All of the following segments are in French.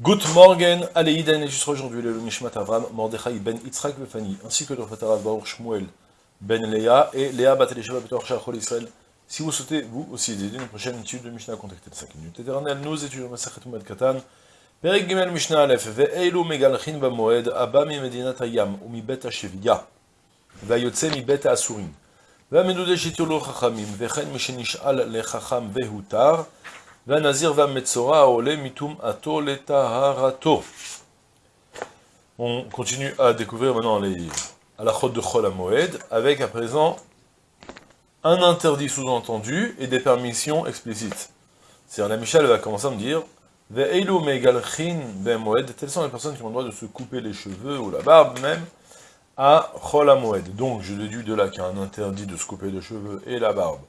Good morning, Aleïden, et jusqu'à aujourd'hui, le Nishmat Avram, Mordechai ben Yitzhak Befani, ainsi que le Fatarav Baruch Shmuel ben Léa et Léa Batelesheva Betor Shachol Israël. Si vous souhaitez, vous aussi, aider une prochaine étude de Mishnah, contactez les 5 minutes éternelles. Nous étudions Masachet Umed Katan, Perek Gimel Mishnah Aleph, Ve'eilu Megalchin Bamoed, Abba mi Medinat Hayam, ou mi Bet Hasheviya, Ve'ayotse mi Bet Asurim, Ve'amedudeshit Yolo Chachamim, Ve'chen Mishenish'al Lechacham Ve'hutar, on continue à découvrir maintenant les chôte de Chol Moed, avec à présent un interdit sous-entendu et des permissions explicites. C'est-à-dire, la Michel va commencer à me dire telles sont les personnes qui ont le droit de se couper les cheveux ou la barbe même, à Chol Moed. Donc, je déduis de là qu'il y a un interdit de se couper les cheveux et la barbe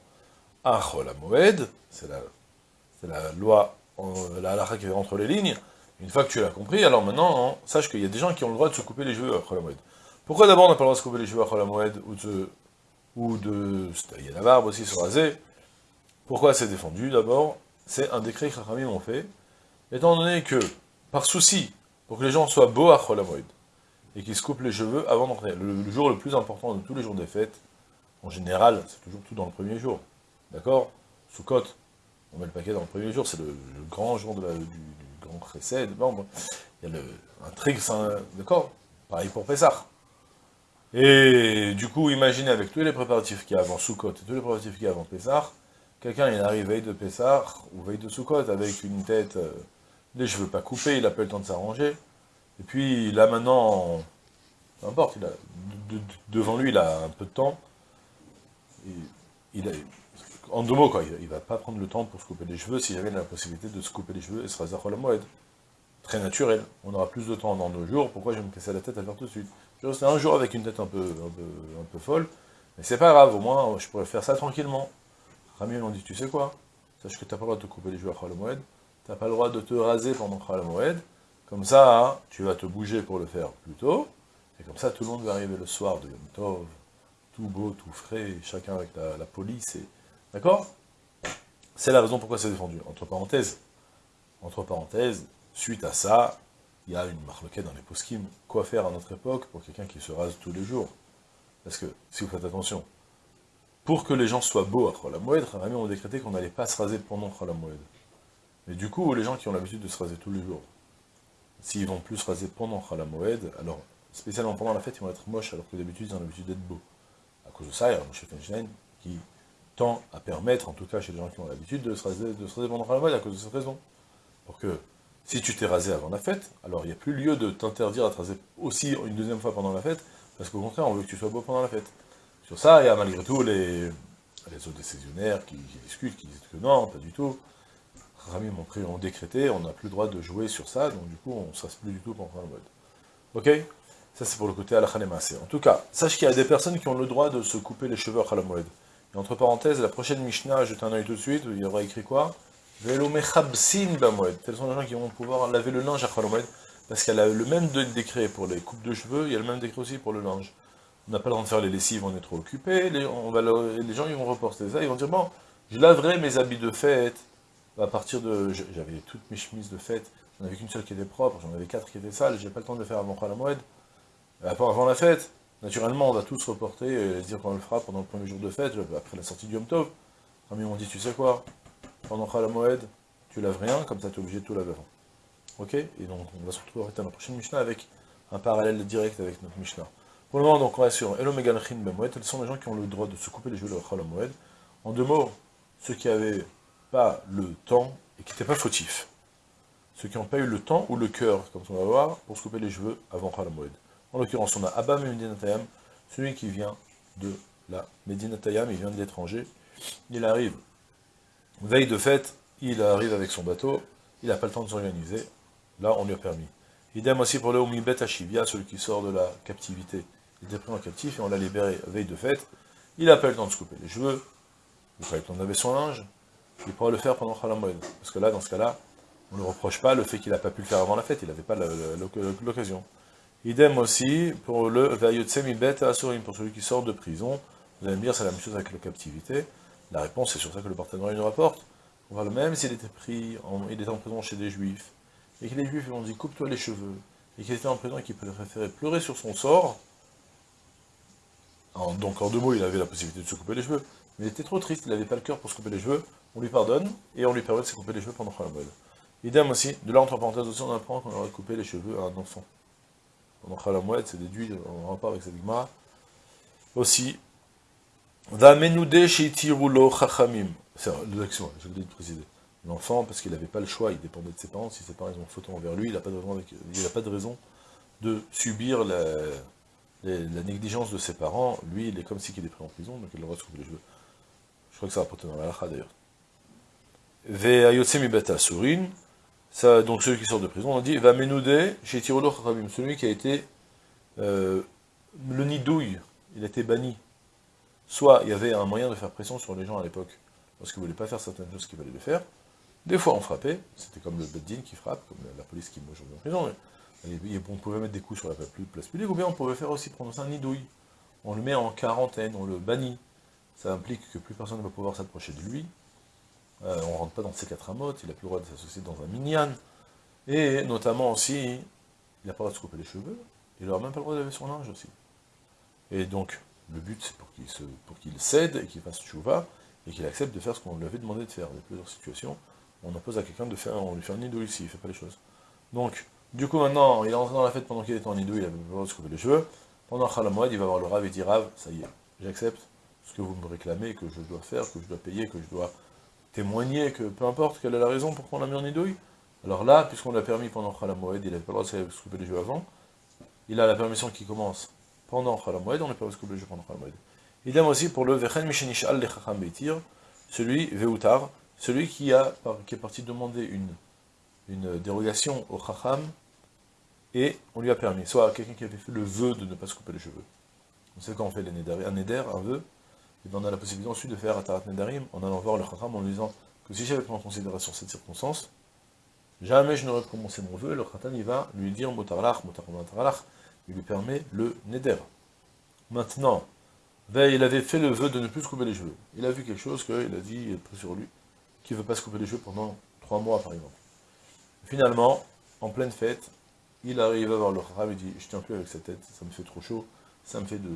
à Chol Moed. C'est la, la, loi, la halakha qui est entre les lignes. Une fois que tu l'as compris, alors maintenant, hein, sache qu'il y a des gens qui ont le droit de se couper les cheveux à Chol Moed. Pourquoi d'abord on n'a pas le droit de se couper les cheveux à Chol Moed ou de, ou de se tailler la barbe aussi, se raser? Pourquoi c'est défendu? D'abord, c'est un décret que Chachamim ont fait, étant donné que, par souci, pour que les gens soient beaux à Chol Moed, et qui se coupent les cheveux avant d'entrer. Le, le, jour le plus important de tous les jours des fêtes, en général, c'est toujours tout dans le premier jour. D'accord? Sous côte, on met le paquet dans le premier jour, c'est le, grand jour de du, grand précède. Bon, il y a le, un trick, d'accord Pareil pour Pessah. Et du coup, imaginez avec tous les préparatifs qu'il y a avant Soukot tous les préparatifs qu'il y a avant Pessah, quelqu'un il arrive veille de Pessah ou veille de Soukot avec une tête, euh, les cheveux pas coupés, il n'a pas le temps de s'arranger, et puis là maintenant, peu importe, de, de, devant lui il a un peu de temps. Il a, en deux mots, quoi, il ne va pas prendre le temps pour se couper les cheveux s'il avait la possibilité de se couper les cheveux et se raser à. Très naturel. On aura plus de temps dans deux jours, pourquoi je vais me casser la tête à faire tout de suite? Je vais un jour avec une tête un peu, folle, mais c'est pas grave, au moins je pourrais faire ça tranquillement. Rami on dit, tu sais quoi? Sache que tu n'as pas le droit de te couper les cheveux à moed, tu n'as pas le droit de te raser pendant la moed, comme ça, tu vas te bouger pour le faire plus tôt, et comme ça, tout le monde va arriver le soir de Yom Tov, tout beau, tout frais, chacun avec la, la police, et... D'accord? C'est la raison pourquoi c'est défendu. Entre parenthèses, entre parenthèses, suite à ça, il y a une marloquette dans les poskim, quoi faire à notre époque pour quelqu'un qui se rase tous les jours? Parce que, si vous faites attention, pour que les gens soient beaux à Cholamoued, Rami ont décrété qu'on n'allait pas se raser pendant Cholamoued. Mais du coup, les gens qui ont l'habitude de se raser tous les jours, s'ils vont plus raser pendant Moed, alors, spécialement pendant la fête, ils vont être moches, alors que d'habitude, ils ont l'habitude d'être beaux. À cause de ça, il y a Moshe Feinstein qui tend à permettre, en tout cas chez les gens qui ont l'habitude, de se raser, de se raser pendant Moed à cause de cette raison. Pour que, si tu t'es rasé avant la fête, alors il n'y a plus lieu de t'interdire à te raser aussi une deuxième fois pendant la fête, parce qu'au contraire, on veut que tu sois beau pendant la fête. Sur ça, il y a malgré tout les, les autres décisionnaires qui, discutent, qui disent que non, pas du tout. Rami m'ont pris, ont décrété, on n'a plus le droit de jouer sur ça, donc du coup, on ne se reste plus du tout pendant le mode. Ok? Ça, c'est pour le côté al-Khalemase. En tout cas, sache qu'il y a des personnes qui ont le droit de se couper les cheveux à Khalamoued. Et entre parenthèses, la prochaine Mishnah, jetez un œil tout de suite, il y aura écrit quoi Velo mechabsin bamoued. Tels sont les gens qui vont pouvoir laver le linge à Khalamoued, parce qu'il y a le même décret pour les coupes de cheveux, il y a le même décret aussi pour le linge. On n'a pas le droit de faire les lessives, on est trop occupé, les, les gens ils vont reporter ça, ils vont dire, bon, je laverai mes habits de fête, à partir de... J'avais toutes mes chemises de fête, j'en avais qu'une seule qui était propre, j'en avais quatre qui étaient sales, j'ai pas le temps de le faire avant la moed. Avant la fête, naturellement, on va tous reporter et dire qu'on le fera pendant le premier jour de fête, après la sortie du Yom Tov. Amis m'ont dit, tu sais quoi, pendant moed, tu laves rien, comme ça tu es obligé de tout laver avant. Ok? Et donc, on va se retrouver à la prochaine Mishnah avec un parallèle direct avec notre Mishnah. Pour le moment, donc, on va sur Elo Megalchin Bemoed, quels sont les gens qui ont le droit de se couper les cheveux de moed. En deux mots, ceux qui avaient pas le temps et qui n'étaient pas fautifs. Ceux qui n'ont pas eu le temps ou le cœur, comme on va voir, pour se couper les cheveux avant Moed. En l'occurrence, on a Abba Medinatayam, celui qui vient de la Medinatayam, il vient de l'étranger. Il arrive, veille de fête, il arrive avec son bateau, il n'a pas le temps de s'organiser. Là, on lui a permis. Idem aussi pour le Omibet Ashivia, celui qui sort de la captivité. Il était pris en captif et on l'a libéré veille de fête. Il n'a pas le temps de se couper les cheveux, il n'a pas le temps son linge, il pourra le faire pendant Khalamoued. Parce que là, dans ce cas-là, on ne reproche pas le fait qu'il n'a pas pu le faire avant la fête, il n'avait pas l'occasion. Idem aussi pour le Vayotsemi Asurim, pour celui qui sort de prison. Vous allez me dire, c'est la même chose avec la captivité. La réponse, c'est sur ça que le partenariat nous rapporte. On va le même s'il était pris, en, il était en prison chez des juifs, et que les juifs lui ont dit coupe-toi les cheveux, et qu'il était en prison et qu'il préférait pleurer sur son sort, donc en deux mots, il avait la possibilité de se couper les cheveux, mais il était trop triste, il n'avait pas le cœur pour se couper les cheveux, on lui pardonne, et on lui permet de se couper les cheveux pendant Khalamoued. Idem aussi, de là entre parenthèses aussi, on apprend qu'on aurait coupé les cheveux à un enfant. Khalamoued, c'est déduit en rapport avec cette Gemara. Aussi, Vamenude Sheitirulo Chachamim. C'est l'action, je l'ai préciser. L'enfant, parce qu'il n'avait pas le choix, il dépendait de ses parents, si ses parents ont faute envers lui, il n'a pas, de raison de subir la, négligence de ses parents, lui, il est comme si il est pris en prison, donc il de se couper les cheveux. Je crois que ça va porter dans la lacha d'ailleurs. Ve'ayotsemi beta surin, donc celui qui sort de prison, on dit, va chez Tirolo celui qui a été, euh, le nidouille, il a été banni. Soit il y avait un moyen de faire pression sur les gens à l'époque, parce qu'ils ne voulaient pas faire certaines choses qu'il fallait les faire. Des fois on frappait, c'était comme le Beddin qui frappe, comme la police qui met aujourd'hui en prison, on pouvait mettre des coups sur la place publique, ou bien on pouvait faire aussi prononcer un nidouille. On le met en quarantaine, on le bannit. Ça implique que plus personne ne va pouvoir s'approcher de lui. Euh, on ne rentre pas dans ses quatre amotes, il n'a plus le droit de s'associer dans un minyan. Et notamment aussi, il n'a pas le droit de se couper les cheveux, il n'aura même pas le droit de laver son linge aussi. Et donc, le but, c'est pour qu'il cède et qu'il fasse chouva, et qu'il accepte de faire ce qu'on lui avait demandé de faire. Dans plusieurs situations, on impose à quelqu'un de faire, on lui fait un nidouille ici, il ne fait pas les choses. Donc, du coup, maintenant, il est entré dans la fête pendant qu'il était en hindou, il avait besoin de se couper les cheveux. Pendant Khalamouad, il va voir le Rav et dit Rav, ça y est, j'accepte ce que vous me réclamez, que je dois faire, que je dois payer, que je dois témoigner, que peu importe quelle est la raison pour qu'on l'a mis en hindouille. Alors là, puisqu'on l'a permis pendant Khalamouad, il n'avait pas le droit de se couper les cheveux avant, il a la permission qui commence pendant Khalamouad, on n'a pas le droit de se couper les cheveux pendant Khalamouad. Idem aussi pour le Vechen Mishenish al Beitir, celui, Veutar, celui qui, a, qui est parti demander une une dérogation au Chacham, et on lui a permis, soit quelqu'un qui avait fait le vœu de ne pas se couper les cheveux. On sait quand on fait les un neder, un vœu, et bien on a la possibilité ensuite de faire Atarat Nedarim en allant voir le Chacham en lui disant que si j'avais pris en considération cette circonstance, jamais je n'aurais commencé mon vœu, le Chacham il va lui dire Motarlach, Motarlach, il lui permet le Neder. Maintenant, il avait fait le vœu de ne plus se couper les cheveux. Il a vu quelque chose qu'il a dit, pris sur lui, qu'il ne veut pas se couper les cheveux pendant trois mois par exemple. Finalement, en pleine fête, il arrive à voir le Khara, il dit, je tiens plus avec cette tête, ça me fait trop chaud, ça me fait de,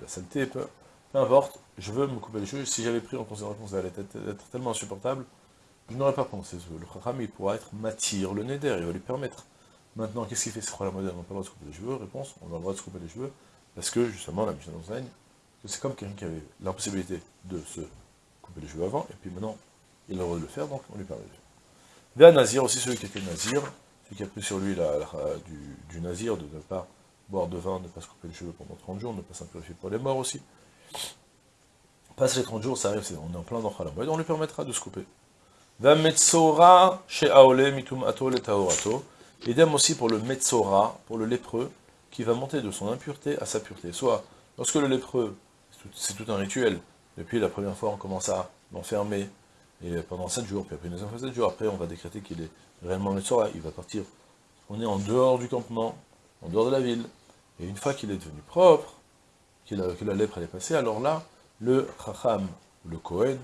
la saleté, peu, importe, je veux me couper les cheveux, si j'avais pris en considération que ça allait être, tellement insupportable, je n'aurais pas pensé Le Khacham, il pourra être matir, le neder, il va lui permettre. Maintenant, qu'est-ce qu'il fait ce la moderne? On n'a pas le droit de se couper les cheveux Réponse, on a le droit de se couper les cheveux, parce que justement, la Mishnah enseigne que c'est comme quelqu'un qui avait l'impossibilité de se couper les cheveux avant, et puis maintenant, il a le droit de le faire, donc on lui permet de le faire. D'un nazir, aussi celui qui était nazir, celui qui a pris sur lui la, du, nazir, de ne pas boire de vin, de ne pas se couper les cheveux pendant 30 jours, de ne pas s'impurifier pour les morts aussi. Passe les 30 jours, ça arrive, on est en plein dans Khalamoued, on lui permettra de se couper. Va Metzora chez Aole mitum atol et Idem aussi pour le Metzora, pour le lépreux, qui va monter de son impureté à sa pureté. Soit, lorsque le lépreux, c'est tout, un rituel, depuis la première fois on commence à l'enfermer, et pendant 7 jours, puis après une fois 7 jours, après on va décréter qu'il est réellement le Sora, il va partir. On est en dehors du campement, en dehors de la ville, et une fois qu'il est devenu propre, que la lèpre est passée, alors là, le Chacham, le Kohen,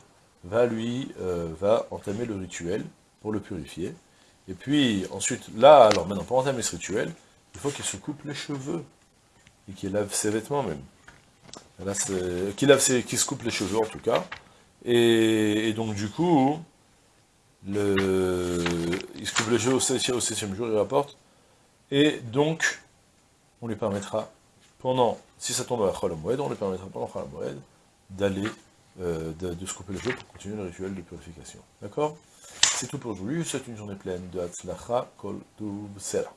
va lui, euh, va entamer le rituel pour le purifier. Et puis ensuite, là, alors maintenant, pour entamer ce rituel, il faut qu'il se coupe les cheveux, et qu'il lave ses vêtements même. Ses, qu'il se coupe les cheveux en tout cas, et, donc du coup, il se coupe le jeu au septième jour, il rapporte, et donc, on lui permettra, pendant, si ça tombe à Chol on lui permettra pendant Chol d'aller, euh, de, se couper le jeu pour continuer le rituel de purification. D'accord? C'est tout pour aujourd'hui, c'est une journée pleine de Hatzlacha Kol Sera.